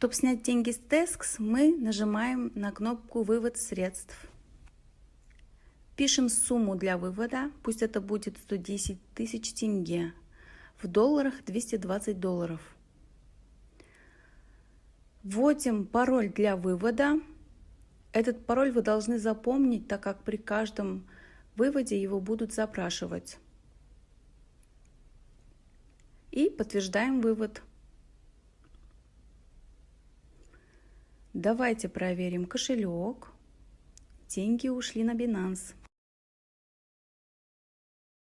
Чтобы снять деньги с Tesks, мы нажимаем на кнопку «Вывод средств». Пишем сумму для вывода, пусть это будет 110 тысяч тенге, в долларах 220 долларов. Вводим пароль для вывода. Этот пароль вы должны запомнить, так как при каждом выводе его будут запрашивать. И подтверждаем вывод. Давайте проверим кошелек. Деньги ушли на Binance.